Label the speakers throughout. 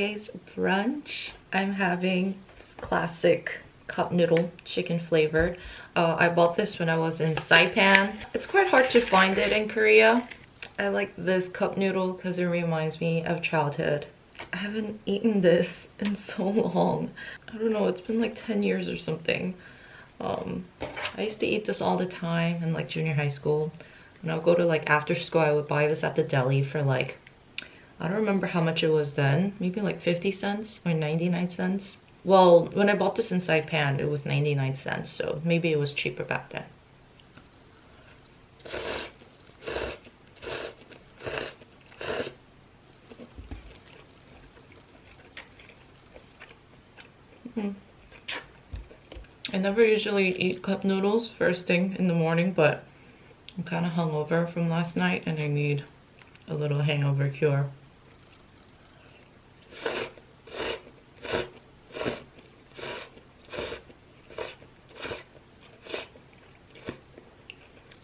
Speaker 1: Today's brunch, I'm having classic cup noodle chicken flavored. Uh, I bought this when I was in Saipan. It's quite hard to find it in Korea. I like this cup noodle because it reminds me of childhood. I haven't eaten this in so long. I don't know, it's been like 10 years or something. Um, I used to eat this all the time in like junior high school. When I would go to like after school, I would buy this at the deli for like, I don't remember how much it was then. Maybe like 50 cents or 99 cents. Well, when I bought this in Saipan, it was 99 cents. So maybe it was cheaper back then. Mm. I never usually eat cup noodles first thing in the morning, but I'm kind of hungover from last night and I need a little hangover cure.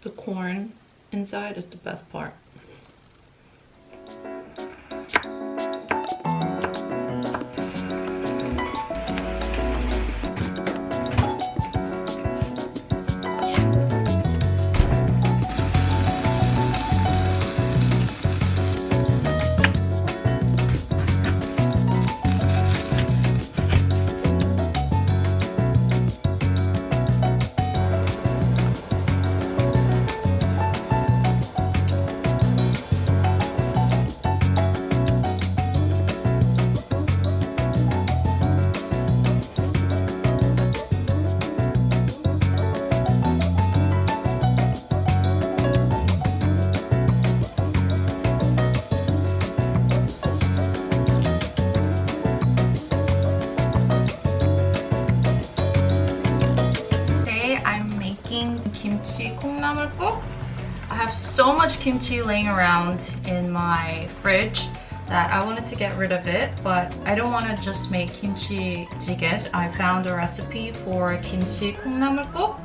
Speaker 1: The corn inside is the best part. kimchi laying around in my fridge that I wanted to get rid of it, but I don't want to just make kimchi jjigae. I found a recipe for kimchi 콩나물국.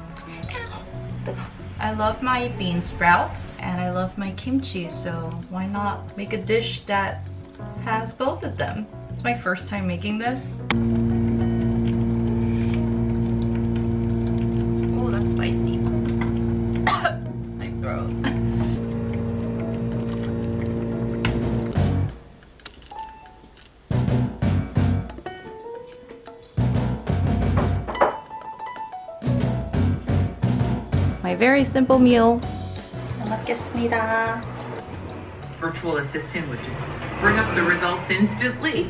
Speaker 1: I love my bean sprouts and I love my kimchi, so why not make a dish that has both of them? It's my first time making this. my very simple meal. 먹겠습니다.
Speaker 2: Virtual assistant would bring up the results instantly.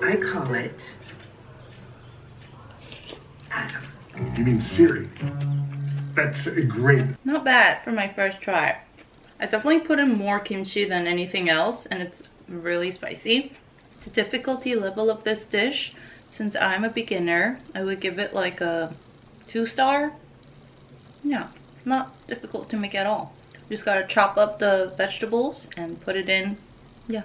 Speaker 2: I call it Adam.
Speaker 3: You mean Siri? That's a great.
Speaker 1: Not bad for my first try. I definitely put in more kimchi than anything else and it's really spicy. The difficulty level of this dish, since I'm a beginner, I would give it like a two star yeah, not difficult to make at all. Just gotta chop up the vegetables and put it in. Yeah,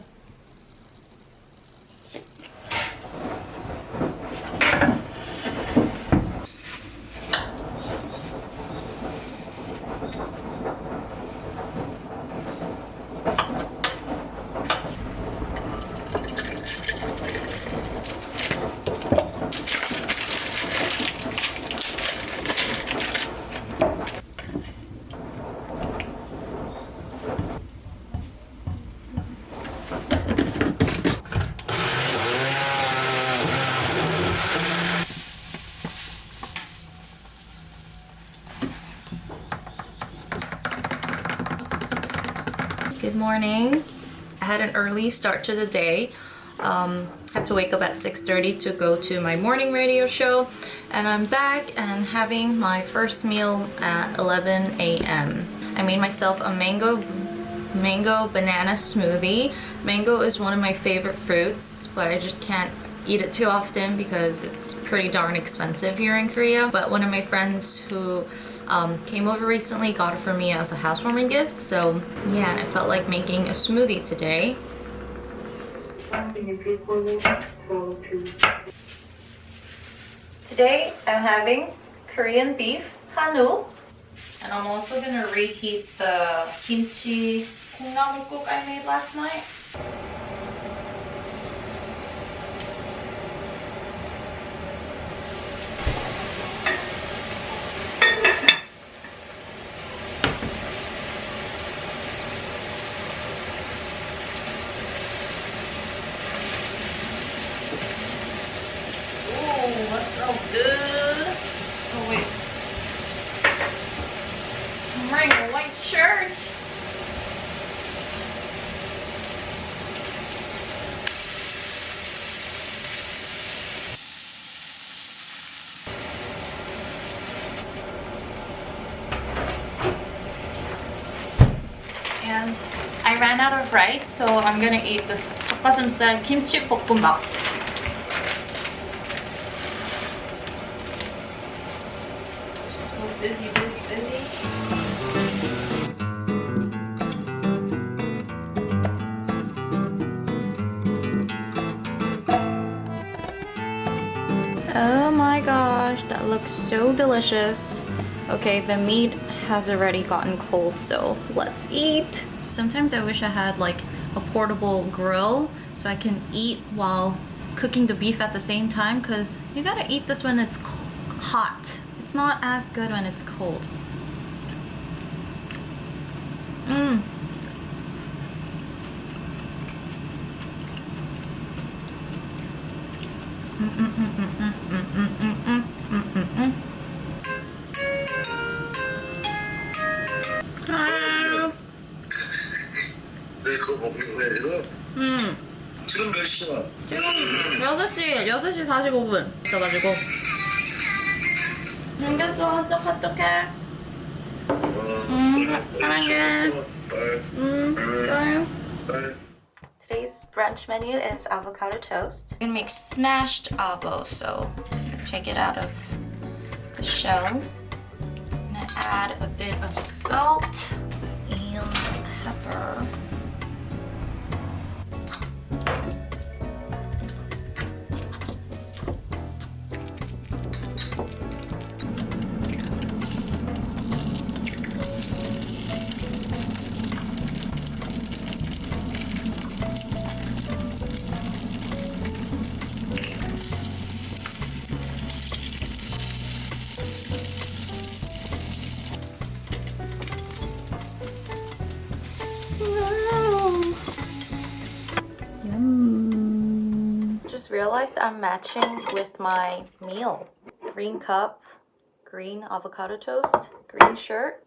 Speaker 1: Good morning. I had an early start to the day. Um, had to wake up at 6.30 to go to my morning radio show and I'm back and having my first meal at 11 a.m. I made myself a mango mango banana smoothie. Mango is one of my favorite fruits but I just can't eat it too often because it's pretty darn expensive here in Korea. But one of my friends who um, came over recently got it for me as a housewarming gift. So yeah, and I felt like making a smoothie today. Today I'm having Korean beef hanu and I'm also gonna reheat the kimchi namakuk I made last night. Ooh, what's so good? And I ran out of rice, so I'm gonna eat this 닭가슴살 kimchi 볶음밥. So busy, busy, busy. Oh my gosh, that looks so delicious. Okay, the meat has already gotten cold, so let's eat. Sometimes I wish I had like a portable grill so I can eat while cooking the beef at the same time because you gotta eat this when it's hot. It's not as good when it's cold. Mmm. 아, 6시, 6시 45분 있어가지고 생겼어, 어떡해
Speaker 4: 어,
Speaker 1: 음,
Speaker 4: 그래,
Speaker 1: 사- 사랑해.
Speaker 4: 빨리,
Speaker 1: 음, bye.
Speaker 4: 빨리.
Speaker 1: Today's brunch menu is avocado toast. I'm gonna make smashed avo, so take it out of the shell. I'm gonna add a bit of salt and pepper. realized I'm matching with my meal. Green cup, green avocado toast, green shirt.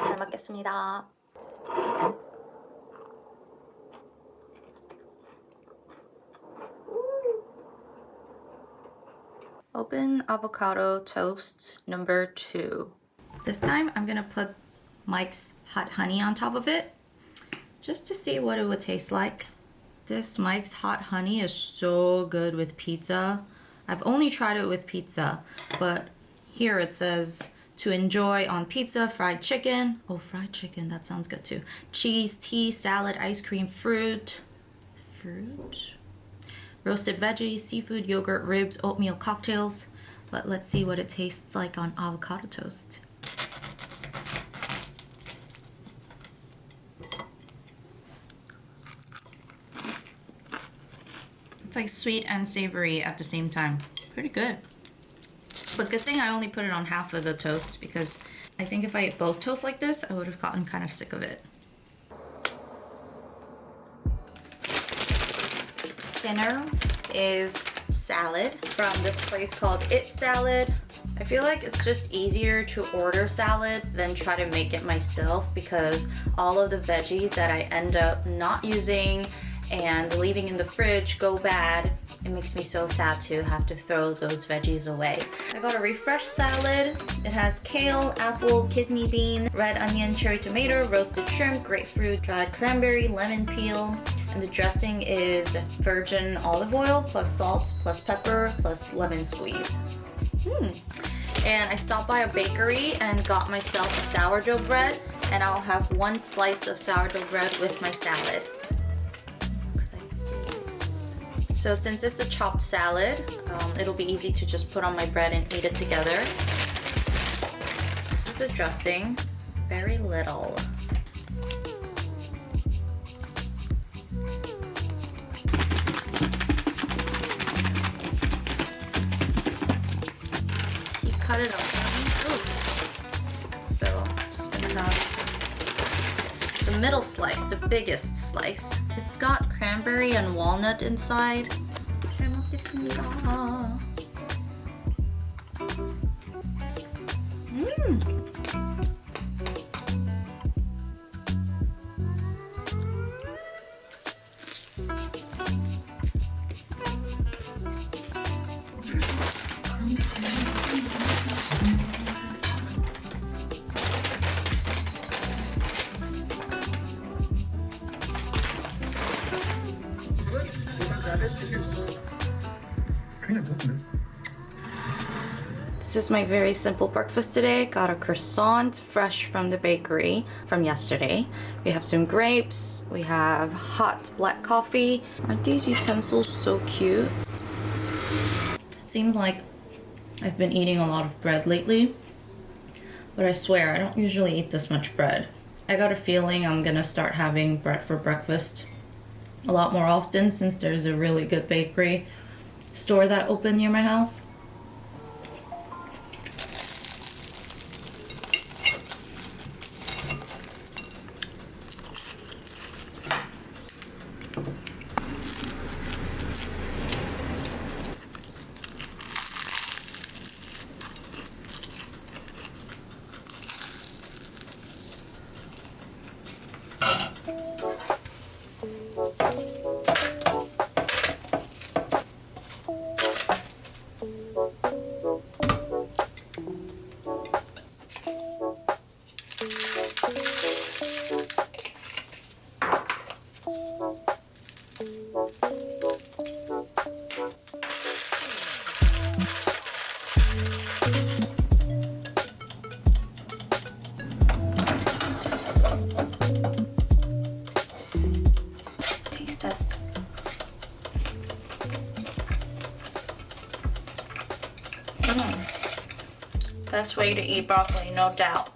Speaker 1: 잘 먹겠습니다. Open avocado toast number two. This time I'm gonna put Mike's hot honey on top of it just to see what it would taste like. This Mike's hot honey is so good with pizza. I've only tried it with pizza, but here it says to enjoy on pizza, fried chicken. Oh, fried chicken, that sounds good too. Cheese, tea, salad, ice cream, fruit. Fruit? roasted veggies, seafood, yogurt, ribs, oatmeal cocktails. But let's see what it tastes like on avocado toast. Like sweet and savory at the same time. Pretty good. But good thing I only put it on half of the toast because I think if I ate both toast like this, I would have gotten kind of sick of it. dinner is salad from this place called It Salad. I feel like it's just easier to order salad than try to make it myself because all of the veggies that I end up not using and leaving in the fridge go bad. It makes me so sad to have to throw those veggies away. I got a refresh salad. It has kale, apple, kidney bean, red onion, cherry tomato, roasted shrimp, grapefruit, dried cranberry, lemon peel, and the dressing is virgin olive oil plus salt plus pepper plus lemon squeeze. Hmm. And I stopped by a bakery and got myself a sourdough bread, and I'll have one slice of sourdough bread with my salad. So since it's a chopped salad, um, it'll be easy to just put on my bread and eat it together. This is the dressing, very little. He cut it open. So just gonna have the middle slice, the biggest slice. It's got cranberry and walnut inside. 잘 먹겠습니다. 음. This is my very simple breakfast today. Got a croissant fresh from the bakery from yesterday. We have some grapes. We have hot black coffee. Aren't these utensils so cute? It seems like I've been eating a lot of bread lately. But I swear, I don't usually eat this much bread. I got a feeling I'm gonna start having bread for breakfast a lot more often since there's a really good bakery store that opened near my house. Best way to eat broccoli, no doubt.